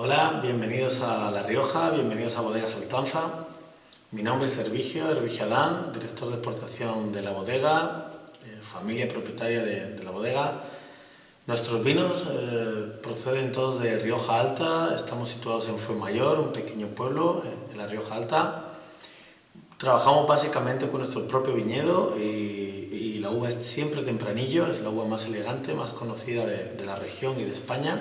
Hola, bienvenidos a La Rioja, bienvenidos a Bodega Saltanza. Mi nombre es Hervigio, Hervigio Adán, director de exportación de la bodega, eh, familia propietaria de, la bodega. Nuestros vinos eh, proceden todos de Rioja Alta, estamos situados en Fuenmayor, un pequeño pueblo eh, en la Rioja Alta. Trabajamos básicamente con nuestro propio viñedo y, la uva es siempre tempranillo, es la uva más elegante, más conocida de, de la región y de España.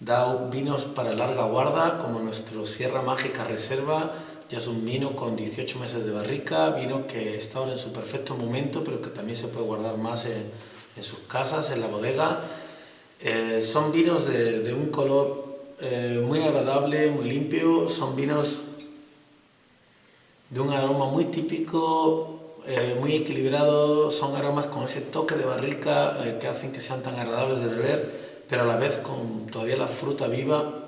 Da vinos para larga guarda, como nuestro Sierra Mágica Reserva, ya es un vino con 18 meses de barrica, vino que está ahora en su perfecto momento, pero que también se puede guardar más en, sus casas, en la bodega. Eh, son vinos de, un color eh, muy agradable, muy limpio, son vinos de un aroma muy típico, eh, muy equilibrado, son aromas con ese toque de barrica que hacen que sean tan agradables de beber pero a la vez con todavía la fruta viva.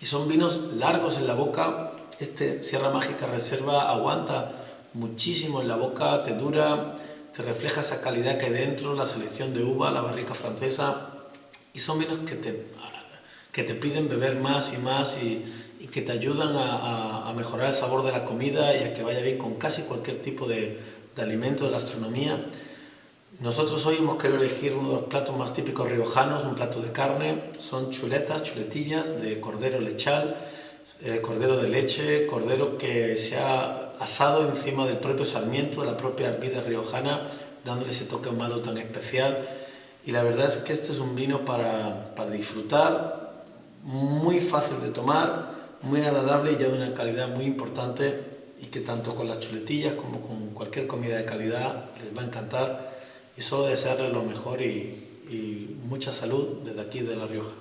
Y son vinos largos en la boca. Este Sierra Mágica Reserva aguanta muchísimo en la boca, te dura, te refleja esa calidad que hay dentro, la selección de uva, la barrica francesa. Y son vinos que te, que te piden beber más y más y, que te ayudan a, mejorar el sabor de la comida y a que vaya bien con casi cualquier tipo de, de alimento, de gastronomía. Nosotros hoy hemos querido elegir uno de los platos más típicos riojanos, un plato de carne. Son chuletas, chuletillas de cordero lechal, eh, cordero de leche, cordero que se ha asado encima del propio sarmiento, de la propia vida riojana, dándole ese toque ahumado tan especial. Y la verdad es que este es un vino para, para disfrutar, muy fácil de tomar, muy agradable y ya de una calidad muy importante y que tanto con las chuletillas como con cualquier comida de calidad les va a encantar y solo desearles lo mejor y, y mucha salud desde aquí de La Rioja.